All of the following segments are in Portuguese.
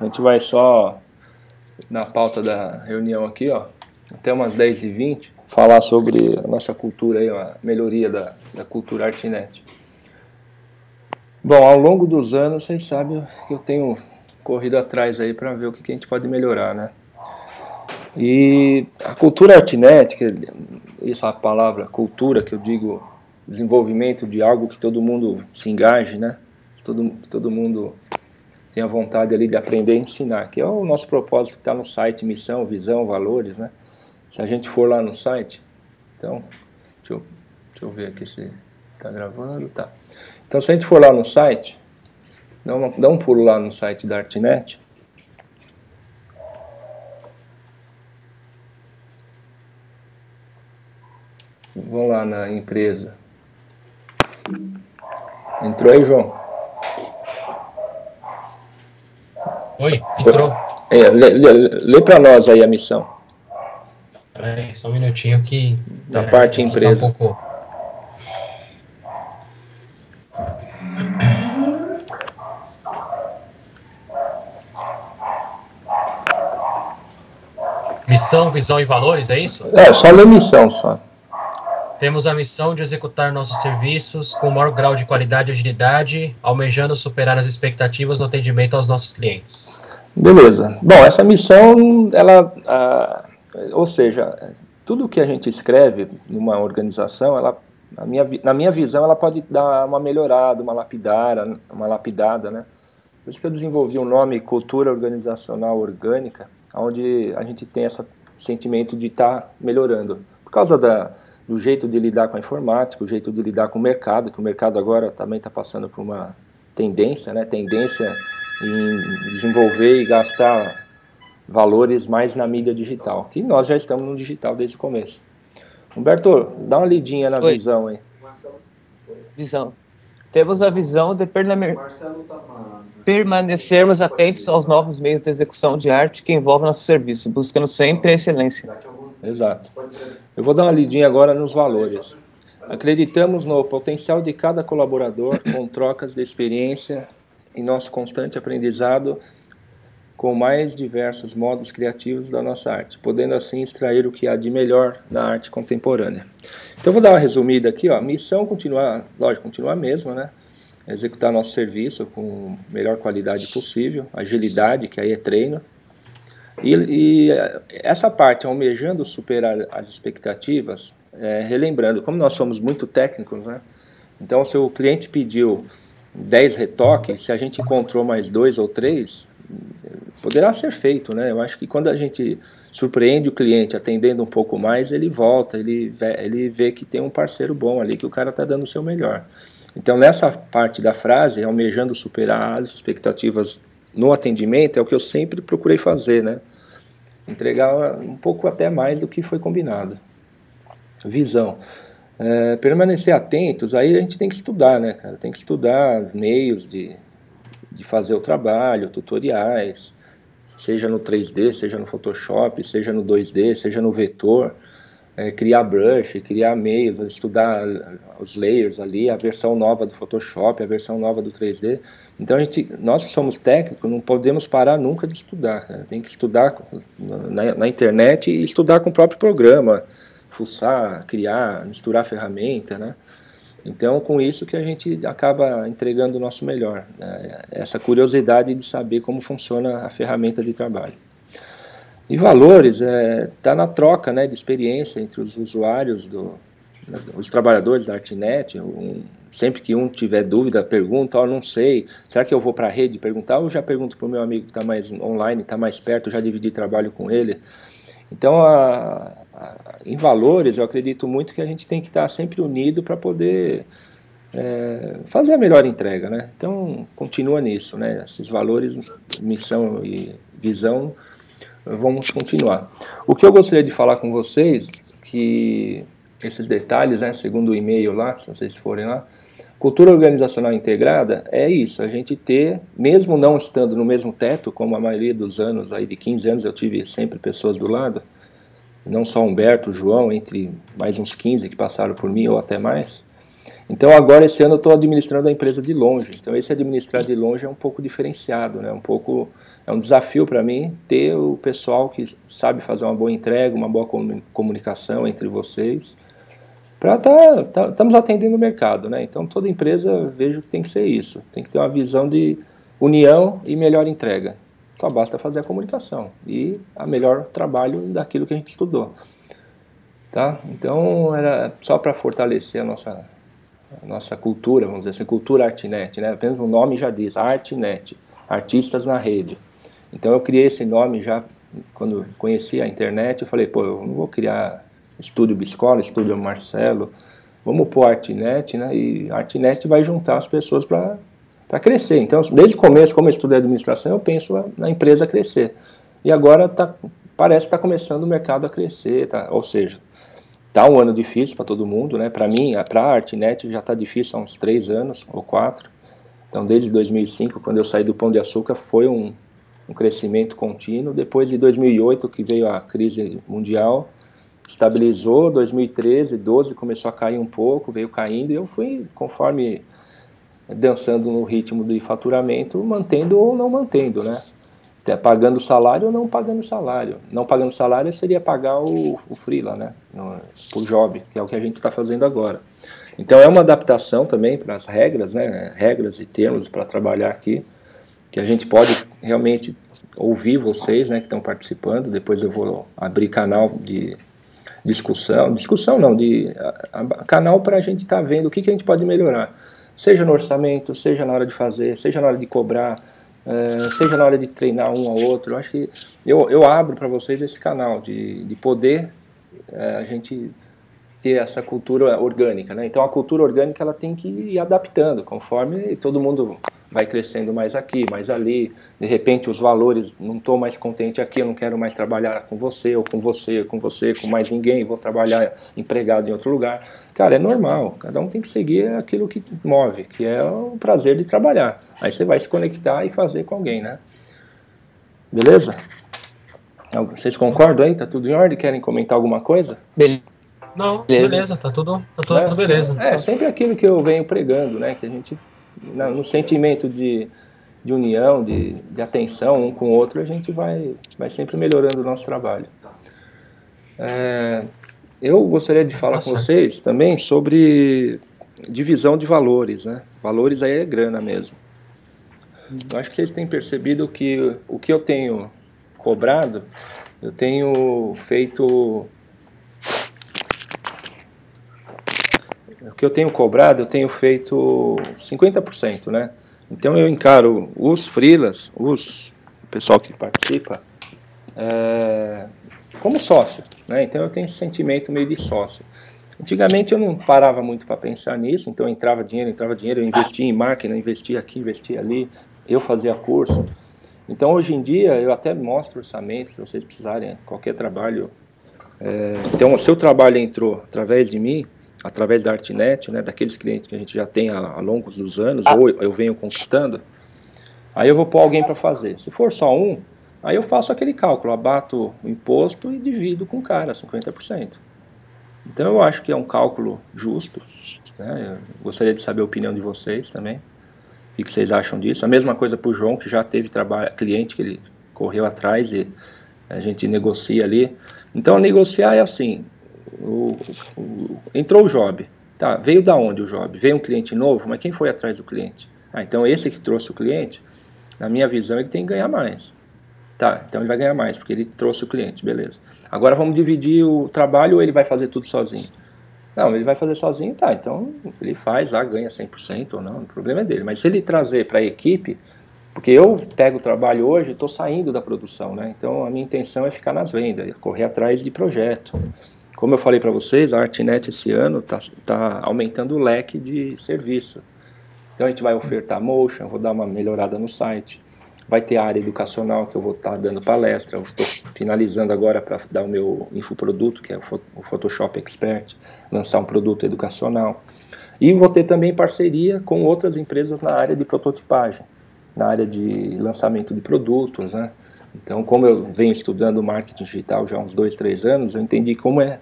A gente vai só, na pauta da reunião aqui, ó, até umas 10h20, falar sobre a nossa cultura aí, a melhoria da, da cultura Artnet. Bom, ao longo dos anos, vocês sabem que eu tenho corrido atrás aí para ver o que, que a gente pode melhorar, né? E a cultura Artnet, que essa palavra cultura que eu digo desenvolvimento de algo que todo mundo se engaje, né? Todo, todo mundo tenha vontade ali de aprender e ensinar, que é o nosso propósito que está no site, missão, visão, valores, né? Se a gente for lá no site, então, deixa eu, deixa eu ver aqui se está gravando, tá. Então se a gente for lá no site, dá, uma, dá um pulo lá no site da Artnet, Vamos lá na empresa. Entrou aí, João? Oi, entrou. É, lê, lê, lê para nós aí a missão. Peraí, só um minutinho que... Na é, parte empresa. Um pouco... Missão, visão e valores, é isso? É, só lê missão, só. Temos a missão de executar nossos serviços com o maior grau de qualidade e agilidade, almejando superar as expectativas no atendimento aos nossos clientes. Beleza. Bom, essa missão, ela, ah, ou seja, tudo que a gente escreve numa organização, ela, na, minha, na minha visão, ela pode dar uma melhorada, uma lapidada, uma lapidada, né? Por isso que eu desenvolvi o um nome Cultura Organizacional Orgânica, onde a gente tem esse sentimento de estar tá melhorando. Por causa da, do jeito de lidar com a informática, o jeito de lidar com o mercado, que o mercado agora também está passando por uma tendência, né, tendência em desenvolver e gastar valores mais na mídia digital, que nós já estamos no digital desde o começo. Humberto, dá uma lidinha na Oi. visão aí. Visão. Temos a visão de permanecermos atentos aos novos meios de execução de arte que envolvem nosso serviço, buscando sempre a excelência. Exato. Eu vou dar uma lidinha agora nos valores. Acreditamos no potencial de cada colaborador com trocas de experiência em nosso constante aprendizado com mais diversos modos criativos da nossa arte, podendo assim extrair o que há de melhor na arte contemporânea. Então vou dar uma resumida aqui, ó. Missão continuar, lógico, continuar a mesma, né? Executar nosso serviço com melhor qualidade possível, agilidade, que aí é treino, e, e essa parte, almejando superar as expectativas, é, relembrando, como nós somos muito técnicos, né? Então, se o cliente pediu 10 retoques, se a gente encontrou mais dois ou três, poderá ser feito, né? Eu acho que quando a gente surpreende o cliente atendendo um pouco mais, ele volta, ele vê, ele vê que tem um parceiro bom ali, que o cara está dando o seu melhor. Então, nessa parte da frase, almejando superar as expectativas no atendimento, é o que eu sempre procurei fazer, né? entregar um pouco até mais do que foi combinado. Visão. É, permanecer atentos, aí a gente tem que estudar, né, cara? Tem que estudar meios de, de fazer o trabalho, tutoriais, seja no 3D, seja no Photoshop, seja no 2D, seja no vetor, é, criar brush, criar meios, estudar os layers ali, a versão nova do Photoshop, a versão nova do 3D, então, a gente, nós que somos técnicos, não podemos parar nunca de estudar. Cara. Tem que estudar na, na, internet e estudar com o próprio programa, fuçar, criar, misturar ferramenta, né? Então, com isso que a gente acaba entregando o nosso melhor. Né? Essa curiosidade de saber como funciona a ferramenta de trabalho. E valores, está é, tá na troca né, de experiência entre os usuários, do, os trabalhadores da Artnet, um, sempre que um tiver dúvida, pergunta, ó, oh, não sei, será que eu vou para a rede perguntar? Ou já pergunto para o meu amigo que está mais online, está mais perto, já dividi trabalho com ele. Então, a, a, em valores, eu acredito muito que a gente tem que estar tá sempre unido para poder é, fazer a melhor entrega, né? Então, continua nisso, né? Esses valores, missão e visão, vamos continuar. O que eu gostaria de falar com vocês, que esses detalhes, né, segundo o e-mail lá, se vocês forem lá, Cultura organizacional integrada é isso, a gente ter, mesmo não estando no mesmo teto, como a maioria dos anos, aí de 15 anos eu tive sempre pessoas do lado, não só Humberto, João, entre mais uns 15 que passaram por mim ou até mais. Então agora esse ano eu estou administrando a empresa de longe, então esse administrar de longe é um pouco diferenciado, né? um pouco, é um desafio para mim ter o pessoal que sabe fazer uma boa entrega, uma boa comunicação entre vocês, para tá, tá, estamos atendendo o mercado, né? Então toda empresa vejo que tem que ser isso, tem que ter uma visão de união e melhor entrega. Só basta fazer a comunicação e a melhor trabalho daquilo que a gente estudou. Tá? Então era só para fortalecer a nossa, a nossa cultura, vamos dizer assim, cultura Artnet, né? Apenas o nome já diz, Artnet, artistas na rede. Então eu criei esse nome já quando conheci a internet, eu falei, pô, eu não vou criar Estúdio Biscola, Estúdio Marcelo, vamos pôr Artnet, né? E Artnet vai juntar as pessoas para crescer. Então, desde o começo, como eu estudei administração, eu penso na empresa crescer. E agora tá, parece que está começando o mercado a crescer, tá? ou seja, está um ano difícil para todo mundo, né? Para mim, para a Artnet já está difícil há uns três anos ou quatro. Então, desde 2005, quando eu saí do Pão de Açúcar, foi um, um crescimento contínuo. Depois de 2008, que veio a crise mundial, estabilizou, 2013, 12 começou a cair um pouco, veio caindo, e eu fui, conforme dançando no ritmo de faturamento, mantendo ou não mantendo, né? Até pagando salário ou não pagando salário. Não pagando salário seria pagar o, o freela, né? No, o job, que é o que a gente está fazendo agora. Então é uma adaptação também para as regras, né? Regras e termos para trabalhar aqui, que a gente pode realmente ouvir vocês, né, que estão participando. Depois eu vou abrir canal de discussão, discussão não, de a, a, canal para a gente estar tá vendo o que, que a gente pode melhorar, seja no orçamento, seja na hora de fazer, seja na hora de cobrar, é, seja na hora de treinar um ao outro. Eu acho que eu, eu abro para vocês esse canal de, de poder é, a gente ter essa cultura orgânica, né? Então a cultura orgânica ela tem que ir adaptando conforme todo mundo vai crescendo mais aqui, mais ali, de repente os valores, não estou mais contente aqui, eu não quero mais trabalhar com você, ou com você, ou com você, com mais ninguém, vou trabalhar empregado em outro lugar. Cara, é normal, cada um tem que seguir aquilo que move, que é o prazer de trabalhar. Aí você vai se conectar e fazer com alguém, né? Beleza? Vocês concordam aí? Tá tudo em ordem? Querem comentar alguma coisa? Beleza. Não, beleza, tá tudo, tá tudo é, beleza. É, sempre aquilo que eu venho pregando, né? Que a gente no sentimento de, de união, de, de atenção um com o outro, a gente vai, vai sempre melhorando o nosso trabalho. É, eu gostaria de falar Nossa. com vocês também sobre divisão de valores, né? Valores aí é grana mesmo. Eu acho que vocês têm percebido que o que eu tenho cobrado, eu tenho feito que eu tenho cobrado, eu tenho feito 50%, né? Então eu encaro os freelas, os o pessoal que participa, é, como sócio, né? Então eu tenho esse sentimento meio de sócio. Antigamente eu não parava muito para pensar nisso, então entrava dinheiro, entrava dinheiro, eu investia em máquina, investia aqui, investia ali, eu fazia curso. Então hoje em dia eu até mostro orçamento, se vocês precisarem, qualquer trabalho. É, então o seu trabalho entrou através de mim, através da Artnet, né, daqueles clientes que a gente já tem há, há longos dos anos, ah. ou eu venho conquistando, aí eu vou pôr alguém para fazer. Se for só um, aí eu faço aquele cálculo, abato o imposto e divido com o cara, 50%. Então eu acho que é um cálculo justo, né, eu gostaria de saber a opinião de vocês também, o que vocês acham disso. A mesma coisa para o João, que já teve trabalho, cliente que ele correu atrás e a gente negocia ali. Então negociar é assim, o, o, entrou o job. Tá, veio da onde o job? Veio um cliente novo, mas quem foi atrás do cliente? Ah, então esse que trouxe o cliente, na minha visão, ele tem que ganhar mais. Tá, então ele vai ganhar mais, porque ele trouxe o cliente, beleza. Agora vamos dividir o trabalho ou ele vai fazer tudo sozinho? Não, ele vai fazer sozinho, tá, então ele faz lá, ganha 100% ou não, o problema é dele. Mas se ele trazer para a equipe, porque eu pego o trabalho hoje estou saindo da produção, né? Então a minha intenção é ficar nas vendas, correr atrás de projeto. Como eu falei para vocês, a Artnet esse ano está tá aumentando o leque de serviço. Então a gente vai ofertar motion, vou dar uma melhorada no site. Vai ter a área educacional que eu vou estar tá dando palestra. Estou finalizando agora para dar o meu infoproduto, que é o Photoshop Expert, lançar um produto educacional. E vou ter também parceria com outras empresas na área de prototipagem, na área de lançamento de produtos, né? Então, como eu venho estudando marketing digital já há uns dois, três anos, eu entendi como é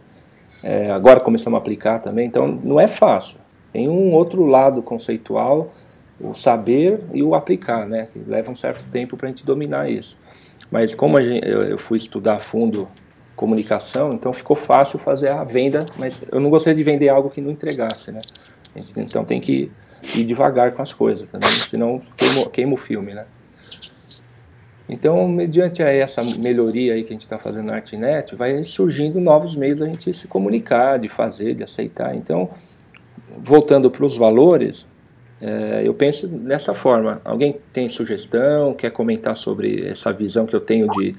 é, agora começamos a aplicar também, então não é fácil. Tem um outro lado conceitual, o saber e o aplicar, né? Que leva um certo tempo para a gente dominar isso. Mas como gente, eu fui estudar a fundo comunicação, então ficou fácil fazer a venda, mas eu não gostaria de vender algo que não entregasse, né? Gente, então tem que ir devagar com as coisas também, senão queima, queima o filme, né? Então, mediante essa melhoria aí que a gente está fazendo na Artnet, vai surgindo novos meios da gente se comunicar, de fazer, de aceitar. Então, voltando para os valores, é, eu penso dessa forma. Alguém tem sugestão, quer comentar sobre essa visão que eu tenho de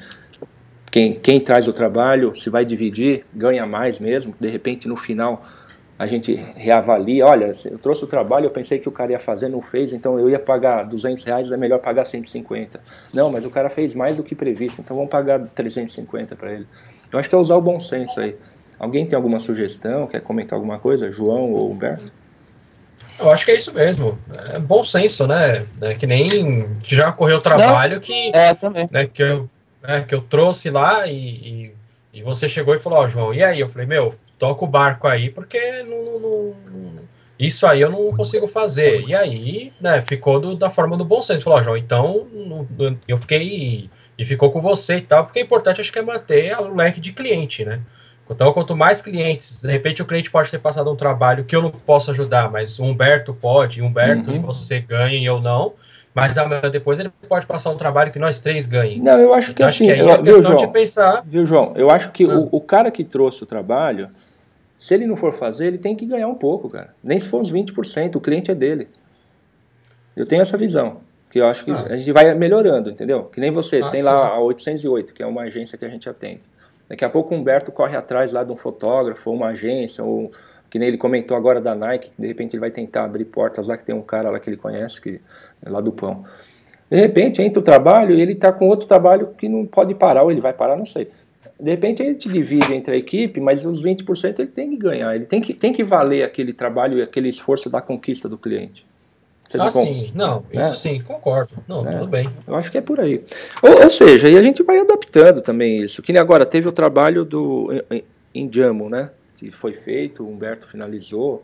quem, quem traz o trabalho, se vai dividir, ganha mais mesmo, de repente no final a gente reavalia, olha, eu trouxe o trabalho, eu pensei que o cara ia fazer, não fez, então eu ia pagar 200 reais, é melhor pagar 150. Não, mas o cara fez mais do que previsto, então vamos pagar 350 para ele. Eu acho que é usar o bom senso aí. Alguém tem alguma sugestão, quer comentar alguma coisa? João ou Humberto? Eu acho que é isso mesmo. É bom senso, né? É que nem que já ocorreu trabalho que, é. Né, que, eu, né, que eu trouxe lá e, e, e você chegou e falou, ó, oh, João, e aí? Eu falei, meu, toca o barco aí, porque não, não, não, isso aí eu não consigo fazer. E aí, né, ficou do, da forma do bom senso. Falou, João, então eu fiquei e ficou com você e tal, porque é importante, acho que é manter o leque de cliente, né? Então, quanto mais clientes, de repente o cliente pode ter passado um trabalho que eu não posso ajudar, mas o Humberto pode, Humberto, uhum. você ganha e eu não. Mas amanhã depois ele pode passar um trabalho que nós três ganhem. Não, eu acho que então, assim, acho que aí eu, é viu, questão João, de pensar. Viu, João? Eu acho que ah. o, o cara que trouxe o trabalho, se ele não for fazer, ele tem que ganhar um pouco, cara. Nem se for uns 20%, o cliente é dele. Eu tenho essa visão, que eu acho que ah. a gente vai melhorando, entendeu? Que nem você, ah, tem sim. lá a 808, que é uma agência que a gente atende. Daqui a pouco o Humberto corre atrás lá de um fotógrafo, ou uma agência, ou que nem ele comentou agora da Nike, que de repente ele vai tentar abrir portas lá, que tem um cara lá que ele conhece, que é lá do pão. De repente entra o trabalho e ele está com outro trabalho que não pode parar, ou ele vai parar, não sei. De repente ele te divide entre a equipe, mas os 20% ele tem que ganhar, ele tem que, tem que valer aquele trabalho e aquele esforço da conquista do cliente. Seja, ah, sim, não, isso é. sim, concordo. Não, é, tudo bem. Eu acho que é por aí. Ou, ou, seja, e a gente vai adaptando também isso. Que nem agora teve o trabalho do Indiamo, né? Que foi feito, o Humberto finalizou.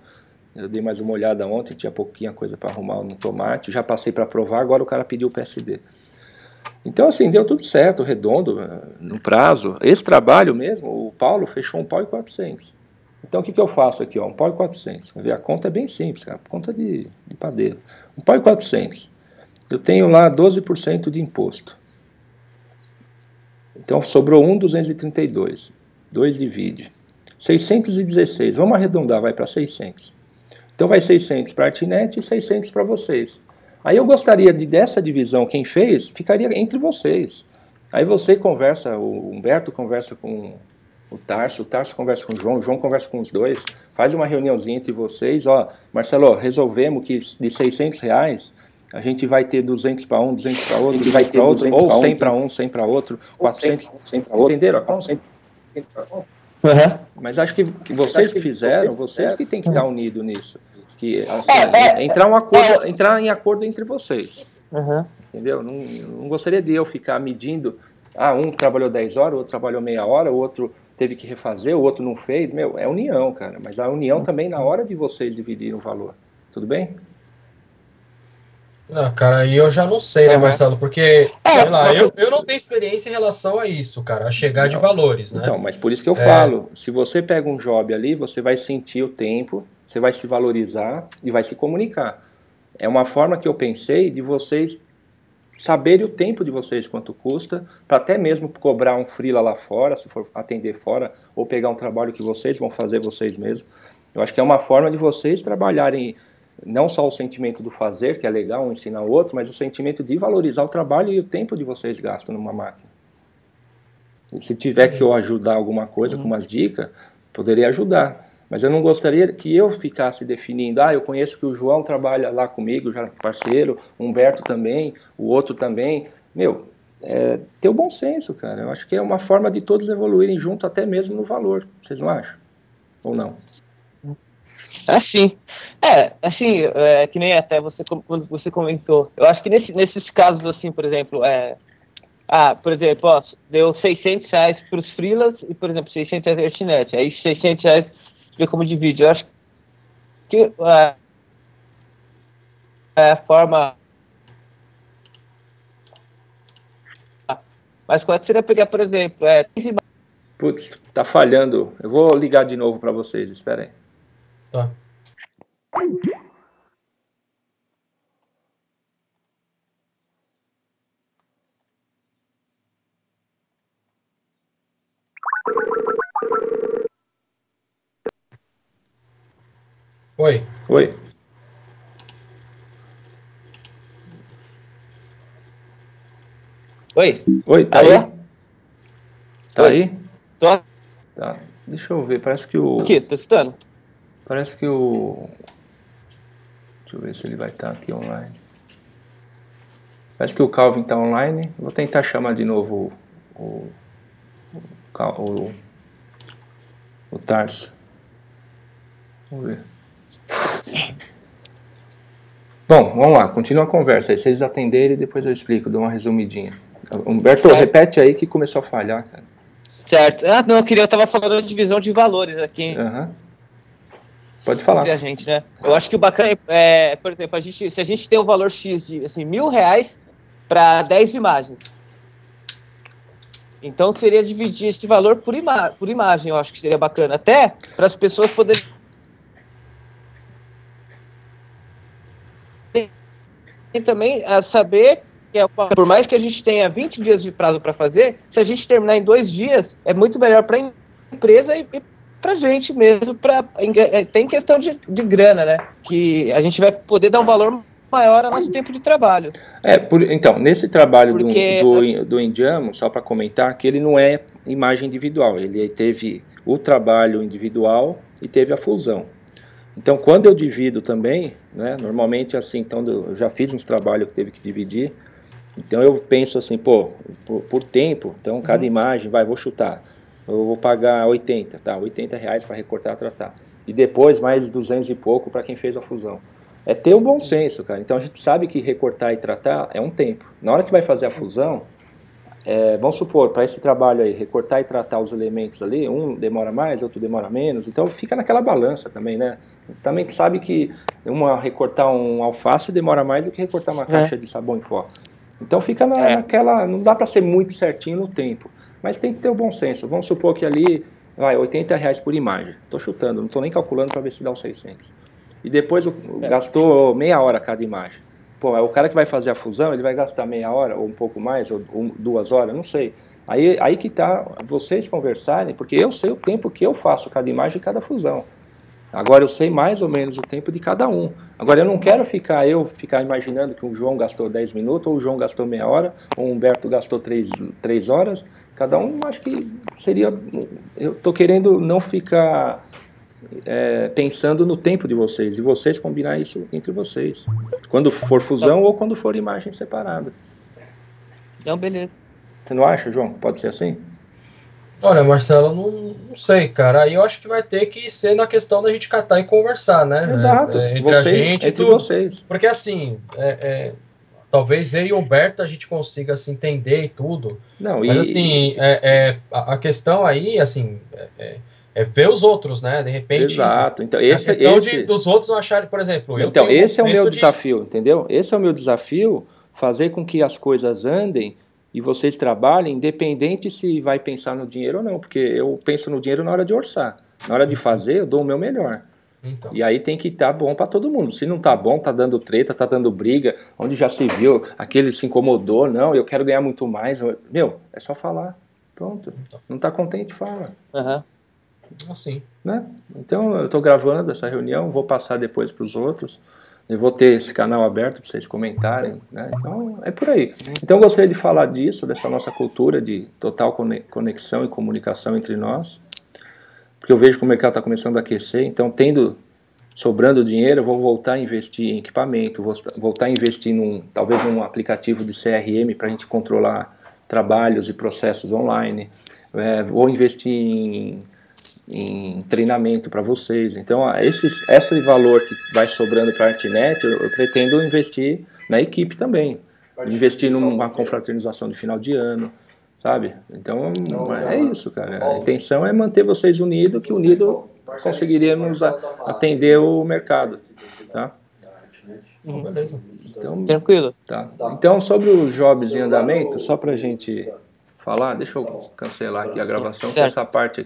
Eu dei mais uma olhada ontem, tinha pouquinha coisa para arrumar no tomate. Já passei para provar, agora o cara pediu o PSD. Então, assim, deu tudo certo, redondo, eh, no prazo. Esse trabalho mesmo, o Paulo fechou um pau e 400. Então, o que, que eu faço aqui? Ó? Um pau e 400. A conta é bem simples, cara. Conta de, de padeiro. Um pau e 400. Eu tenho lá 12% de imposto. Então, sobrou 1,232. 2 divide. 616. Vamos arredondar, vai para 600. Então, vai 600 para a Artinet e 600 para vocês. Aí eu gostaria de dessa divisão, quem fez, ficaria entre vocês. Aí você conversa, o Humberto conversa com o Tarso, o Tarso conversa com o João, o João conversa com os dois, faz uma reuniãozinha entre vocês, ó, Marcelo, resolvemos que de 600 reais a gente vai ter 200 para um, 200 para outro, 200 vai para outro, ou 100 para um, 100 para outro, 400, 100 para outro, entenderam? Uhum. Mas acho que, que vocês que fizeram, vocês que têm que estar unidos nisso. Que, assim, é, é, entrar, um acordo, é. entrar em acordo entre vocês. Uhum. Entendeu? Não, não gostaria de eu ficar medindo, ah, um trabalhou 10 horas, o outro trabalhou meia hora, o outro teve que refazer, o outro não fez. Meu, é união, cara. Mas a união uhum. também na hora de vocês dividir o valor. Tudo bem? Ah, cara, aí eu já não sei, né, uhum. Marcelo? Porque, é, sei lá, eu, eu não tenho experiência em relação a isso, cara, a chegar não. de valores, né? Então, mas por isso que eu é. falo, se você pega um job ali, você vai sentir o tempo, você vai se valorizar e vai se comunicar. É uma forma que eu pensei de vocês saberem o tempo de vocês, quanto custa, para até mesmo cobrar um freela lá fora, se for atender fora, ou pegar um trabalho que vocês vão fazer vocês mesmos. Eu acho que é uma forma de vocês trabalharem não só o sentimento do fazer, que é legal um ensinar o outro, mas o sentimento de valorizar o trabalho e o tempo de vocês gastam numa máquina. E se tiver que eu ajudar alguma coisa com uhum. umas dicas, poderia ajudar. Mas eu não gostaria que eu ficasse definindo, ah, eu conheço que o João trabalha lá comigo, já parceiro, Humberto também, o outro também. Meu, é, ter o bom senso, cara. Eu acho que é uma forma de todos evoluírem junto, até mesmo no valor. Vocês não acham? Ou não? Assim, é, assim, é, que nem até você, quando você comentou. Eu acho que nesse, nesses casos, assim, por exemplo, é, ah, por exemplo, ó, deu 600 reais para os freelas e, por exemplo, 600 reais a internet. Aí 600 reais ver como divide. Eu acho que a, a forma Mas quando seria pegar, por exemplo, é Putz, tá falhando. Eu vou ligar de novo para vocês, espera aí. Tá. Oi. Oi. Oi. Oi, tá Alô? aí? Tá Oi. aí? Tô Tá. Deixa eu ver, parece que o. aqui, tô escutando. Parece que o. Deixa eu ver se ele vai estar aqui online. Parece que o Calvin está online. Vou tentar chamar de novo o. O, o, o Tarso. Vamos ver. Bom, vamos lá, continua a conversa aí. Se eles atenderem, depois eu explico, dou uma resumidinha. Humberto, Certo. repete aí que começou a falhar, cara. Certo. Ah, não, eu queria, eu tava falando de divisão de valores aqui Aham. Pode falar. entre a gente, né? Eu acho que o bacana é, por exemplo, a gente, se a gente tem um valor X de assim, mil reais para 10 imagens. Então seria dividir esse valor por, ima por imagem, eu acho que seria bacana. Até para as pessoas poderem e também a saber que é por mais que a gente tenha 20 dias de prazo para fazer, se a gente terminar em dois dias, é muito melhor para a empresa e, e para a gente mesmo. Pra, é, tem questão de, de grana, né? Que a gente vai poder dar um valor maior ao nosso tempo de trabalho. É, por- então, nesse trabalho do, Porque- do, do Indiamo, só para comentar, que ele não é imagem individual, ele teve o trabalho individual e teve a fusão. Então, quando eu divido também, né, normalmente assim, então eu já fiz uns trabalhos que teve que dividir, então eu penso assim, pô, por, por tempo, então cada Uhum. imagem, vai, vou chutar, eu vou pagar 80, tá, 80 reais para recortar e tratar. E depois mais 200 e pouco para quem fez a fusão. É ter o bom senso, cara. Então a gente sabe que recortar e tratar é um tempo. Na hora que vai fazer a fusão, é, vamos supor, para esse trabalho aí, recortar e tratar os elementos ali, um demora mais, outro demora menos, então fica naquela balança também, né? Também sabe que uma, recortar um alface demora mais do que recortar uma caixa de sabão em pó. Então fica na- É. naquela. Não dá para ser muito certinho no tempo, mas tem que ter o bom senso. Vamos supor que ali vai 80 reais por imagem. Estou chutando, não estou nem calculando para ver se dá os 600. E depois o- É. gastou meia hora cada imagem. Pô, o cara que vai fazer a fusão, ele vai gastar meia hora, ou um pouco mais, ou um- duas horas, não sei. Aí, aí que tá vocês conversarem, porque eu sei o tempo que eu faço cada imagem e cada fusão. Agora eu sei mais ou menos o tempo de cada um. Agora eu não quero ficar eu ficar imaginando que o João gastou 10 minutos, ou o João gastou meia hora, ou o Humberto gastou 3, três horas. Cada um acho que seria. Eu estou querendo não ficar é, pensando no tempo de vocês, e vocês combinar isso entre vocês. Quando for fusão ou quando for imagem separada. Então, beleza. Você não acha, João? Pode ser assim? Olha, Marcelo, não, não sei, cara. Aí eu acho que vai ter que ser na questão da gente catar e conversar, né? Exato. É, entre Vocês- a gente e entre tudo. vocês. Porque assim, é, é, talvez eu e o Humberto a gente consiga se entender e tudo. Não, Mas e, assim, é, é, a, a questão aí, assim, é, é- é ver os outros, né? De repente. Exato. Então, a esse, questão esse, de, dos outros não acharem, por exemplo, eu então, um esse é o meu de- desafio, entendeu? Esse é o meu desafio, fazer com que as coisas andem e vocês trabalhem, independente se vai pensar no dinheiro ou não, porque eu penso no dinheiro na hora de orçar. Na hora de fazer, eu dou o meu melhor. Então, E aí tem que estar bom para todo mundo. Se não tá bom, tá dando treta, tá dando briga, onde já se viu, aquele se incomodou, não, eu quero ganhar muito mais. Meu, é só falar. Pronto. Não tá contente, fala. Aham. assim. Né? Então eu estou gravando essa reunião, vou passar depois para os outros. Eu vou ter esse canal aberto para vocês comentarem. Né? Então é por aí. Então eu gostaria de falar disso, dessa nossa cultura de total cone- conexão e comunicação entre nós. Porque eu vejo que o mercado está começando a aquecer. Então, tendo sobrando dinheiro, eu vou voltar a investir em equipamento, vou voltar a investir num, talvez num aplicativo de CRM para a gente controlar trabalhos e processos online. É, vou investir em em treinamento para vocês. Então, esses, esse valor que vai sobrando para a Artnet, eu, eu pretendo investir na equipe também. Investir numa confraternização de final de ano, sabe? Então, é isso, cara. A intenção é manter vocês unidos, que unido conseguiríamos a- atender o mercado, tá? Uhum. beleza. Então, Tranquilo. Tá. Então, sobre os jobs em andamento, só para a gente falar, deixa eu cancelar aqui a gravação, que essa parte aqui